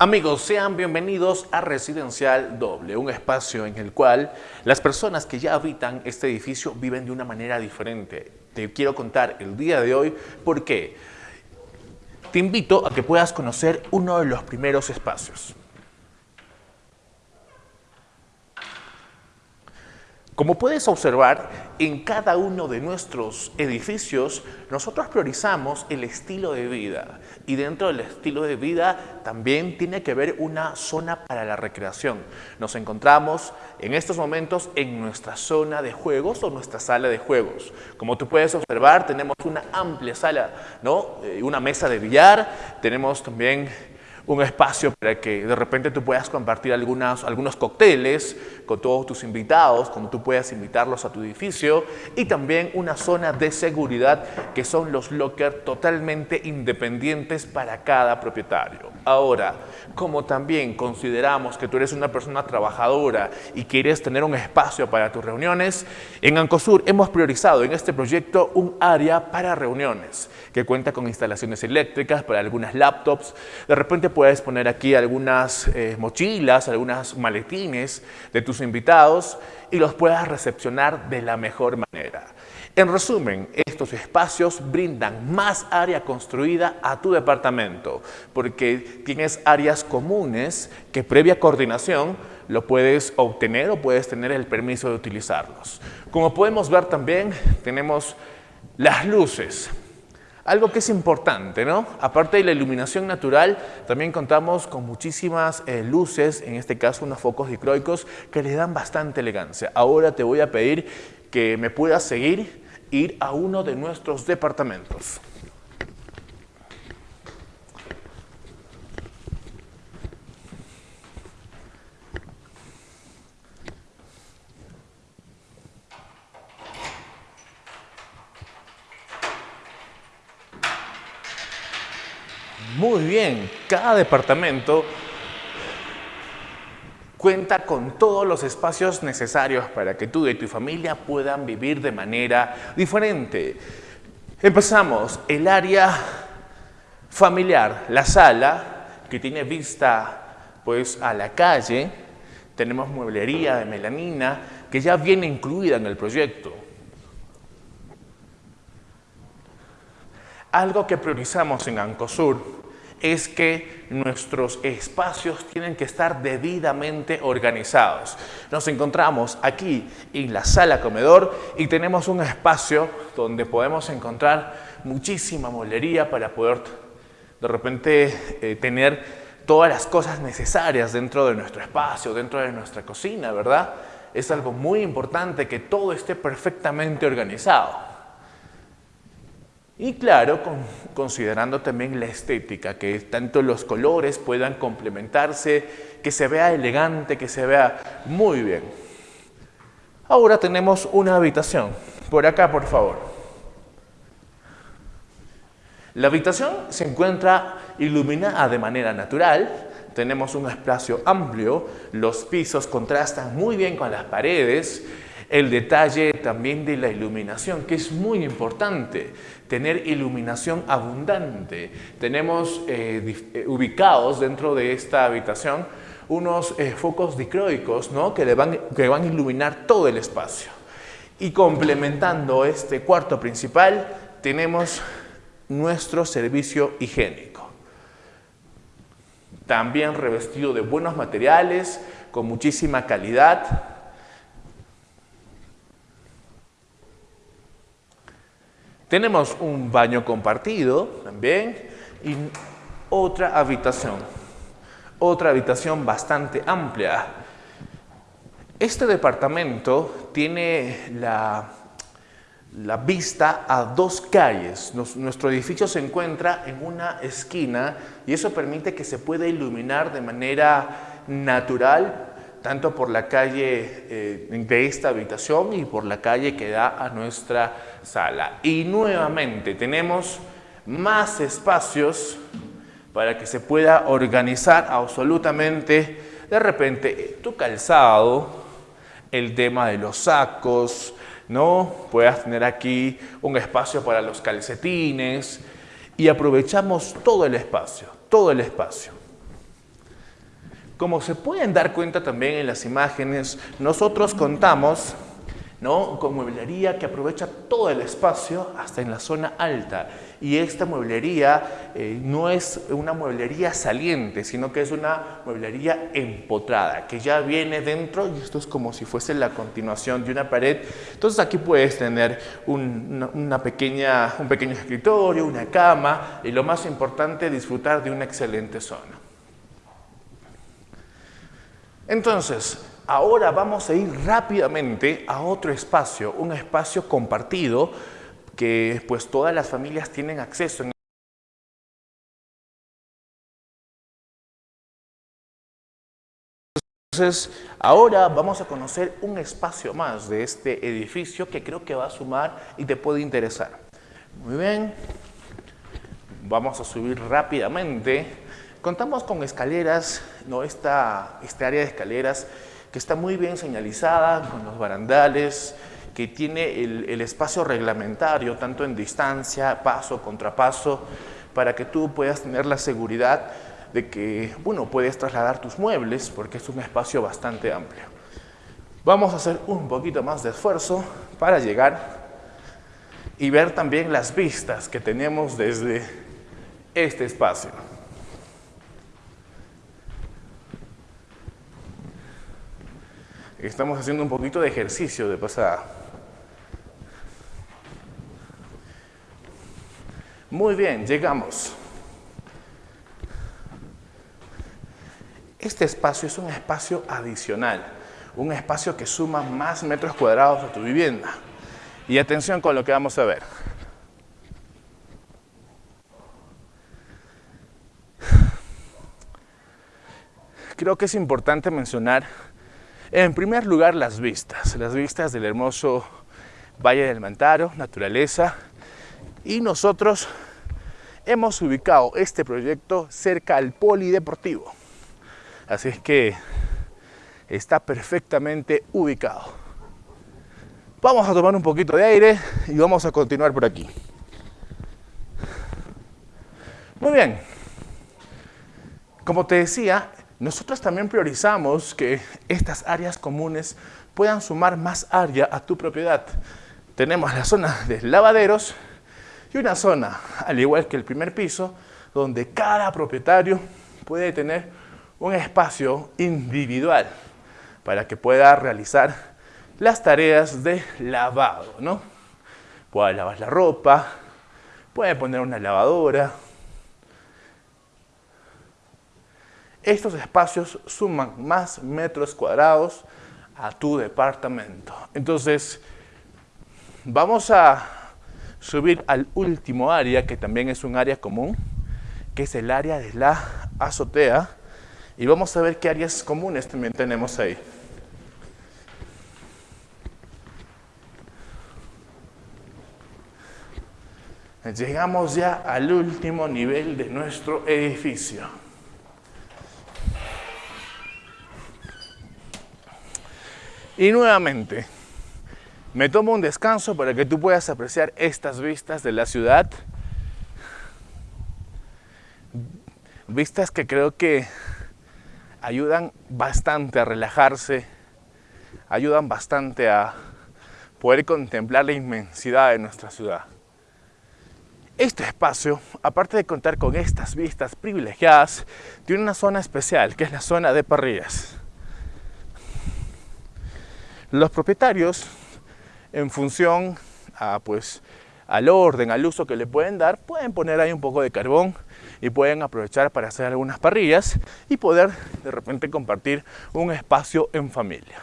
Amigos, sean bienvenidos a Residencial Doble, un espacio en el cual las personas que ya habitan este edificio viven de una manera diferente. Te quiero contar el día de hoy por qué. Te invito a que puedas conocer uno de los primeros espacios. Como puedes observar, en cada uno de nuestros edificios nosotros priorizamos el estilo de vida y dentro del estilo de vida también tiene que haber una zona para la recreación. Nos encontramos en estos momentos en nuestra zona de juegos o nuestra sala de juegos. Como tú puedes observar, tenemos una amplia sala, ¿no? Eh, una mesa de billar, tenemos también un espacio para que de repente tú puedas compartir algunas, algunos cócteles con todos tus invitados, como tú puedas invitarlos a tu edificio y también una zona de seguridad que son los lockers totalmente independientes para cada propietario. Ahora, como también consideramos que tú eres una persona trabajadora y quieres tener un espacio para tus reuniones, en Ancosur hemos priorizado en este proyecto un área para reuniones que cuenta con instalaciones eléctricas para algunas laptops. De repente puedes poner aquí algunas eh, mochilas, algunas maletines de tus invitados y los puedas recepcionar de la mejor manera. En resumen, estos espacios brindan más área construida a tu departamento porque tienes áreas comunes que previa coordinación lo puedes obtener o puedes tener el permiso de utilizarlos. Como podemos ver también, tenemos las luces. Algo que es importante, ¿no? Aparte de la iluminación natural, también contamos con muchísimas eh, luces, en este caso unos focos dicroicos, que le dan bastante elegancia. Ahora te voy a pedir que me puedas seguir, ir a uno de nuestros departamentos. Muy bien, cada departamento cuenta con todos los espacios necesarios para que tú y tu familia puedan vivir de manera diferente. Empezamos, el área familiar, la sala que tiene vista pues a la calle, tenemos mueblería de melanina que ya viene incluida en el proyecto. Algo que priorizamos en Ancosur es que nuestros espacios tienen que estar debidamente organizados. Nos encontramos aquí en la sala comedor y tenemos un espacio donde podemos encontrar muchísima molería para poder de repente eh, tener todas las cosas necesarias dentro de nuestro espacio, dentro de nuestra cocina, ¿verdad? Es algo muy importante que todo esté perfectamente organizado. Y claro, considerando también la estética, que tanto los colores puedan complementarse, que se vea elegante, que se vea muy bien. Ahora tenemos una habitación. Por acá, por favor. La habitación se encuentra iluminada de manera natural. Tenemos un espacio amplio, los pisos contrastan muy bien con las paredes, el detalle también de la iluminación, que es muy importante, tener iluminación abundante. Tenemos eh, eh, ubicados dentro de esta habitación unos eh, focos dicroicos ¿no? que, van, que van a iluminar todo el espacio. Y complementando este cuarto principal, tenemos nuestro servicio higiénico. También revestido de buenos materiales, con muchísima calidad, Tenemos un baño compartido también y otra habitación, otra habitación bastante amplia. Este departamento tiene la, vista a dos calles. nuestro edificio se encuentra en una esquina y eso permite que se pueda iluminar de manera natural tanto por la calle eh, de esta habitación y por la calle que da a nuestra sala. Y nuevamente tenemos más espacios para que se pueda organizar absolutamente de repente tu calzado, el tema de los sacos, ¿no? Puedas tener aquí un espacio para los calcetines y aprovechamos todo el espacio, todo el espacio. Como se pueden dar cuenta también en las imágenes, nosotros contamos con mueblería que aprovecha todo el espacio hasta en la zona alta. Y esta mueblería eh, no es una mueblería saliente, sino que es una mueblería empotrada, que ya viene dentro y esto es como si fuese la continuación de una pared. Entonces aquí puedes tener una, pequeña, un pequeño escritorio, una cama y lo más importante, disfrutar de una excelente zona. Entonces, Ahora vamos a ir rápidamente a otro espacio, un espacio compartido que pues todas las familias tienen acceso. Entonces, ahora vamos a conocer un espacio más de este edificio que creo que va a sumar y te puede interesar. Muy bien, vamos a subir rápidamente. Contamos con escaleras, ¿no? Esta, este área de escaleras que está muy bien señalizada con los barandales, que tiene el, espacio reglamentario, tanto en distancia, paso, contrapaso, para que tú puedas tener la seguridad de que, bueno, puedes trasladar tus muebles porque es un espacio bastante amplio. Vamos a hacer un poquito más de esfuerzo para llegar y ver también las vistas que tenemos desde este espacio. Estamos haciendo un poquito de ejercicio de pasada. Muy bien, llegamos. Este espacio es un espacio adicional, un espacio que suma más metros cuadrados a tu vivienda. Y atención con lo que vamos a ver. Creo que es importante mencionar en primer lugar, las vistas. Las vistas del hermoso Valle del Mantaro, naturaleza. Y nosotros hemos ubicado este proyecto cerca al polideportivo. Así es que está perfectamente ubicado. Vamos a tomar un poquito de aire y vamos a continuar por aquí. Muy bien. Como te decía, nosotros también priorizamos que estas áreas comunes puedan sumar más área a tu propiedad. Tenemos la zona de lavaderos y una zona, al igual que el primer piso, donde cada propietario puede tener un espacio individual para que pueda realizar las tareas de lavado, ¿no? Puede lavar la ropa, puede poner una lavadora, Estos espacios suman más metros cuadrados a tu departamento. Entonces, vamos a subir al último área, que también es un área común, que es el área de la azotea. Y vamos a ver qué áreas comunes también tenemos ahí. Llegamos ya al último nivel de nuestro edificio. Y nuevamente, me tomo un descanso para que tú puedas apreciar estas vistas de la ciudad. Vistas que creo que ayudan bastante a relajarse, ayudan bastante a poder contemplar la inmensidad de nuestra ciudad. Este espacio, aparte de contar con estas vistas privilegiadas, tiene una zona especial, que es la zona de parrillas. Los propietarios, en función a, pues, al orden, al uso que le pueden dar, pueden poner ahí un poco de carbón y pueden aprovechar para hacer algunas parrillas y poder de repente compartir un espacio en familia.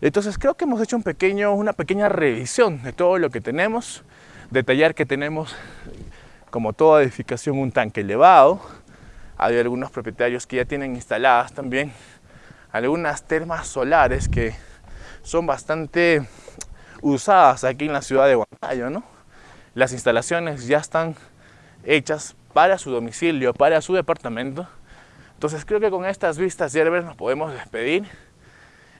Entonces creo que hemos hecho un pequeño, una pequeña revisión de todo lo que tenemos, detallar que tenemos como toda edificación un tanque elevado, hay algunos propietarios que ya tienen instaladas también algunas termas solares que son bastante usadas aquí en la ciudad de Huancayo, ¿no? Las instalaciones ya están hechas para su domicilio, para su departamento. Entonces creo que con estas vistas Yerber nos podemos despedir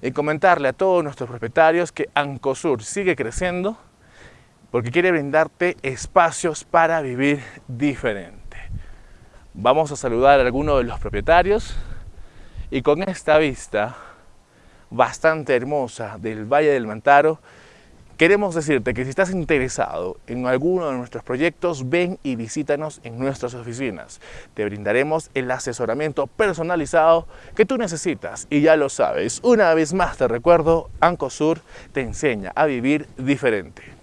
y comentarle a todos nuestros propietarios que Ancosur sigue creciendo porque quiere brindarte espacios para vivir diferente. Vamos a saludar a algunos de los propietarios Y con esta vista bastante hermosa del Valle del Mantaro, Queremos decirte que si estás interesado en alguno de nuestros proyectos, ven y visítanos en nuestras oficinas. Te brindaremos el asesoramiento personalizado que tú necesitas y ya lo sabes. Una vez más te recuerdo, Ancosur te enseña a vivir diferente.